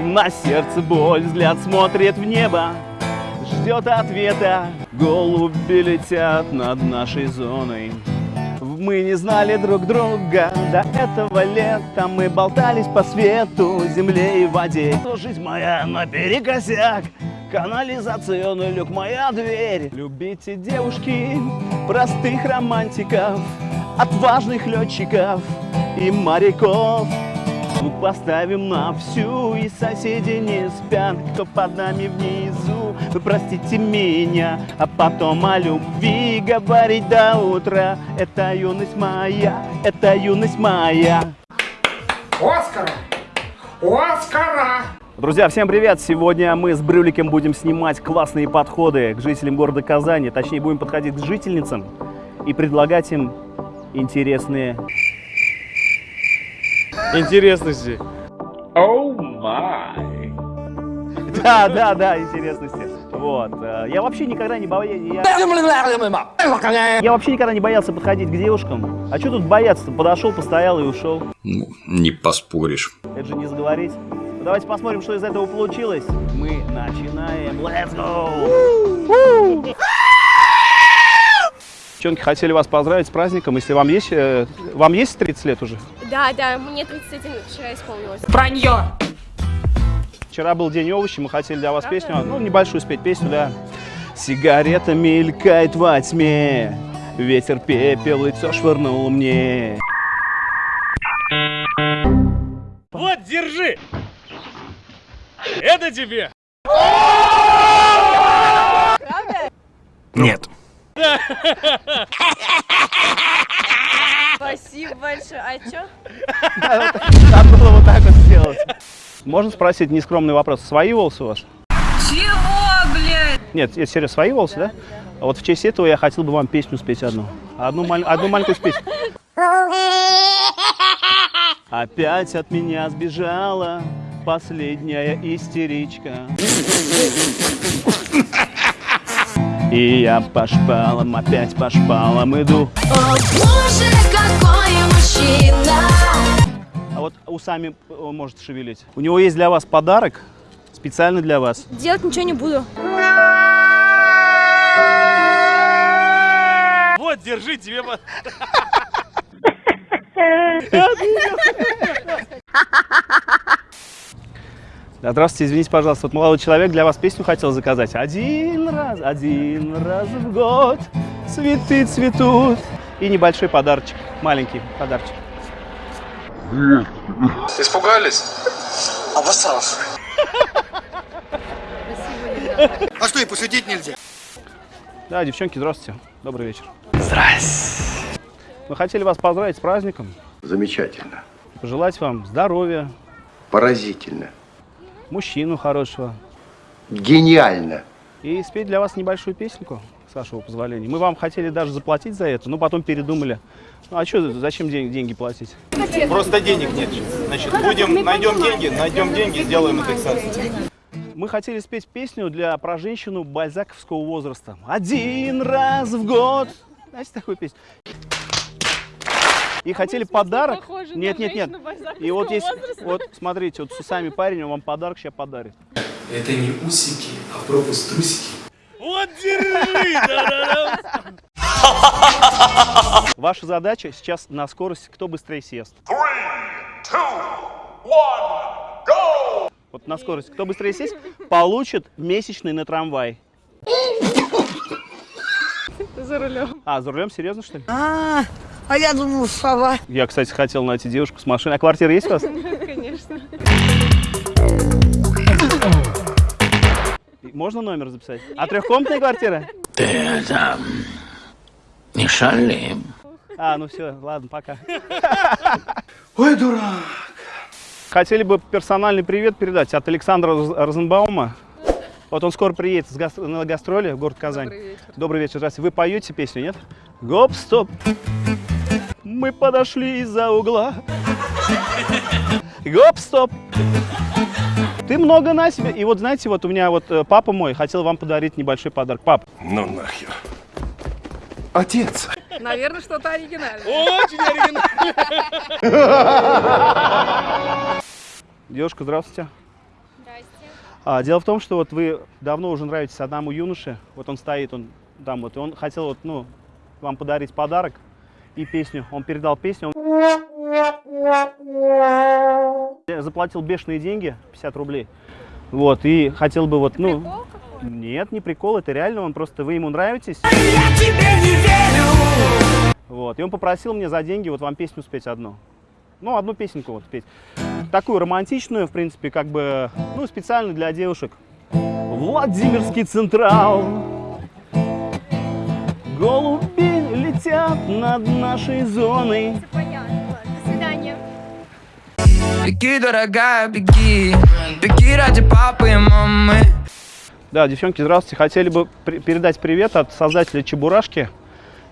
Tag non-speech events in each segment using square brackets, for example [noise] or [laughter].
На сердце боль, взгляд смотрит в небо Ждет ответа. Голуби летят над нашей зоной. Мы не знали друг друга до этого лета. Мы болтались по свету, земле и воде. Жизнь моя наперекосяк? Канализационный люк, моя дверь. Любите девушки, простых романтиков Отважных летчиков и моряков мы поставим на всю, и соседи не спят, кто под нами внизу. Вы простите меня, а потом о любви говорить до утра. Это юность моя, это юность моя. Оскара! Оскара! Друзья, всем привет! Сегодня мы с Брюликом будем снимать классные подходы к жителям города Казани. Точнее, будем подходить к жительницам и предлагать им интересные Интересности. Оу май. Да, да, да, интересности. Вот. э, Я вообще никогда не боялся. Я... я вообще никогда не боялся подходить к девушкам. А что тут бояться-то? Подошел, постоял и ушел. Ну, не поспоришь. Это же не сговорить. Ну, давайте посмотрим, что из этого получилось. Мы начинаем. Let's go! Девчонки хотели вас поздравить с праздником. Если вам есть, э, вам есть 30 лет уже? Да, да, мне 31 вчера исполнилось. Вранье! Вчера был день овощей, мы хотели для вас песню, ну, небольшую спеть песню, да. Сигарета мелькает во тьме, ветер пепел лицо швырнул мне. Вот, держи! Это тебе! Нет. Спасибо большое. А чё? Надо было вот так вот сделать. Можно спросить нескромный вопрос? Свои волосы у вас? Чего, блядь? Нет, это серьезно, свои волосы, да? А Вот в честь этого я хотел бы вам песню спеть одну. Одну, маль- одну маленькую спеть. Опять от меня сбежала последняя истеричка. И я по шпалам, опять по шпалам иду. О, боже, какой мужчина! А вот усами э, может шевелить. У него есть для вас подарок, специально для вас. Делать ничего не буду. Вот, держи тебе... по- [laughs] Да, здравствуйте, извините, пожалуйста, вот молодой человек для вас песню хотел заказать. Один раз, один раз в год цветы цветут. И небольшой подарочек, маленький подарочек. Испугались? Обосрался. А что, и пошутить нельзя? Да, девчонки, здравствуйте, добрый вечер. Здрасте. Мы хотели вас поздравить с праздником, Замечательно. пожелать вам здоровья, Поразительно. Мужчину хорошего Гениально. и спеть для вас небольшую песенку, с вашего позволения. Мы вам хотели даже заплатить за это, но потом передумали. Ну а что, зачем ден- деньги платить? Просто денег нет. Значит, будем, найдем деньги, найдем деньги, сделаем индексацию. Мы хотели спеть песню для про женщину бальзаковского возраста. Один раз в год. Знаете такую песню? И хотели подарок. Нет, нет, нет. И вот есть, возраста. вот смотрите, вот с усами парень, он вам подарок сейчас подарит. Это не усики, а пропуск трусики. Вот, держи! [laughs] Ваша задача сейчас на скорость, кто быстрее съест. Вот на скорость, кто быстрее съест, получит месячный на трамвай. За рулем. А, за рулем серьезно, что ли? А, а я думал, сова. Я, кстати, хотел найти девушку с машиной. А квартира есть у вас? Конечно. Можно номер записать? А трехкомнатная квартира? Ты это... Не шали. А, ну все, ладно, пока. Ой, дурак. Хотели бы персональный привет передать от Александра Роз- Розенбаума. Вот он скоро приедет с гас- на гастроли в город Казань. Добрый вечер. Добрый вечер. Здравствуйте. Вы поете песню, нет? Гоп, стоп. Мы подошли из-за угла. Гоп, стоп. Ты много на себе. И вот знаете, вот у меня вот э, папа мой хотел вам подарить небольшой подарок. Пап, Ну нахер. Отец. Наверное, что-то оригинальное. Очень оригинально. девушка, здравствуйте. А, дело в том, что вот вы давно уже нравитесь одному юноше. Вот он стоит, он там вот, и он хотел вот, ну, вам подарить подарок и песню. Он передал песню. Он заплатил бешеные деньги, 50 рублей. Вот, и хотел бы вот, ну... Нет, не прикол, это реально, он просто, вы ему нравитесь. Вот, и он попросил мне за деньги вот вам песню спеть одну. Ну, одну песенку вот спеть. Такую романтичную, в принципе, как бы, ну, специально для девушек. Владимирский Централ. Голуби летят над нашей зоной. Понятно. До свидания. Беги, дорогая, беги Беги ради папы и мамы Да, девчонки, здравствуйте. Хотели бы при- передать привет от создателя Чебурашки.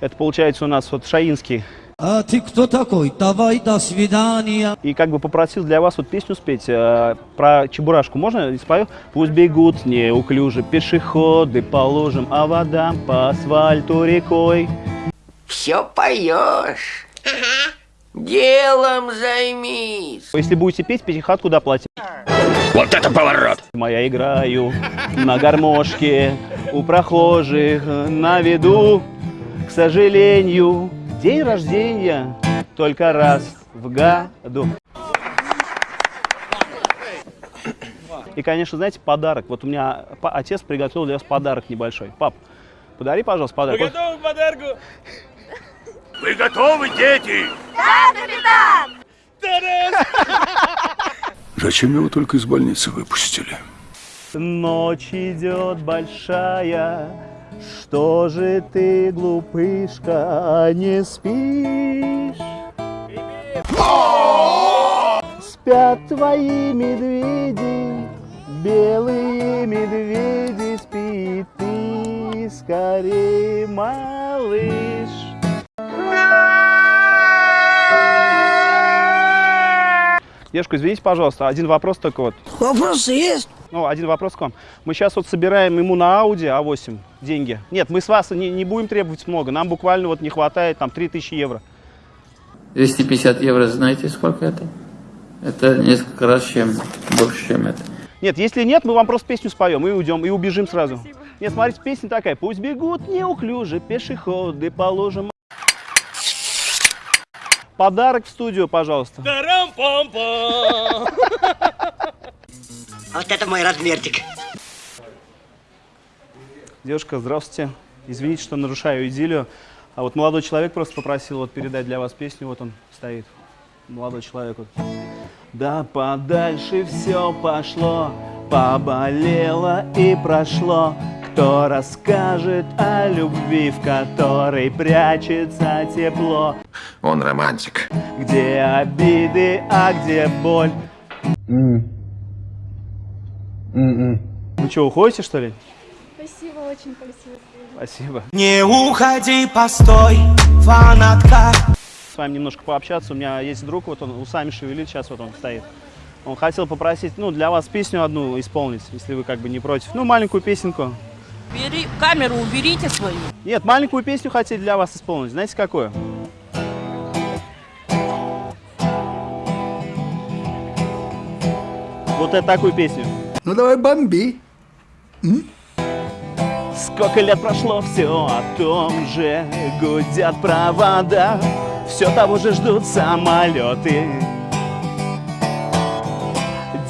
Это получается у нас вот Шаинский. А ты кто такой? Давай, до свидания. И как бы попросил для вас вот песню спеть э, про Чебурашку. Можно? И спою? Пусть бегут неуклюже пешеходы по лужам, а вода по асфальту рекой. Все поешь. Делом займись. Если будете петь, пятихат куда? Вот это поворот! Моя играю на гармошке у прохожих на виду. К сожалению, день рождения только раз в году. И, конечно, знаете, подарок. Вот у меня отец приготовил для вас подарок небольшой. Пап, подари, пожалуйста, подарок. Вот Готовы к подарку? Вы готовы, дети? Зачем его только из больницы выпустили? Ночь идет большая, что же ты, глупышка, не спишь? Спят твои медведи, белые медведи, спи ты скорее, малыш. Девушка, извините, пожалуйста, один вопрос только вот. Вопросы есть? Ну, один вопрос к вам. Мы сейчас вот собираем ему на Audi А8 деньги. Нет, мы с вас не, не будем требовать много. Нам буквально вот не хватает там 3000 евро. 250 евро, знаете, сколько это? Это несколько раз чем больше, чем это. Нет, если нет, мы вам просто песню споем и уйдем, и убежим сразу. Нет, смотрите, песня такая. Пусть бегут неуклюже пешеходы по лужам. Подарок в студию, пожалуйста. Вот это мой размерчик. Девушка, здравствуйте. Извините, что нарушаю идиллию. А вот молодой человек просто попросил вот передать для вас песню. Вот он стоит. Молодой человек. Вот. Да подальше все пошло, поболело и прошло. Кто расскажет о любви, в которой прячется тепло? Он романтик. Где обиды, а где боль? Ну что, уходите, что ли? Спасибо, очень спасибо. Спасибо. Не уходи, постой, фанатка с вами немножко пообщаться. У меня есть друг, вот он усами шевелит, сейчас вот он стоит. Он хотел попросить, ну, для вас песню одну исполнить, если вы как бы не против. Ну, маленькую песенку. Бери, камеру уберите свою. Нет, маленькую песню хотели для вас исполнить. Знаете, какую? Вот это такую песню. Ну давай бомби. Сколько лет прошло, все о том же Гудят провода Все того же ждут самолеты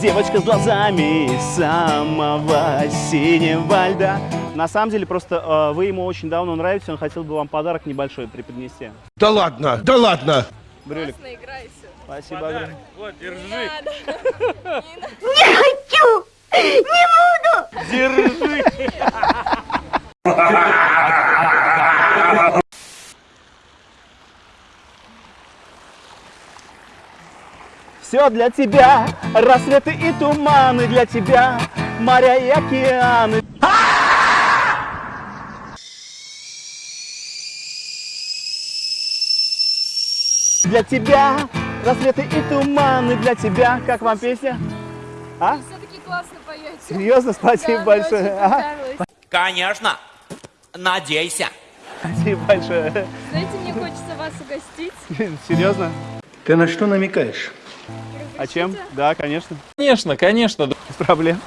Девочка с глазами самого синего льда. На самом деле, просто э, вы ему очень давно нравитесь Он хотел бы вам подарок небольшой преподнести. Да ладно, да ладно. Брюлик, спасибо огромное. Вот, держи. [laughs] Держи! Все для тебя, рассветы и туманы для тебя, моря и океаны. Для тебя, рассветы и туманы для тебя. Как вам песня? А? Все-таки классно поете. Серьезно, спасибо Да, большое. А? Конечно, надейся Спасибо большое. Знаете, мне хочется вас угостить. Серьезно? Ты на что намекаешь? А чем? Да, конечно. Конечно, конечно. Без проблем.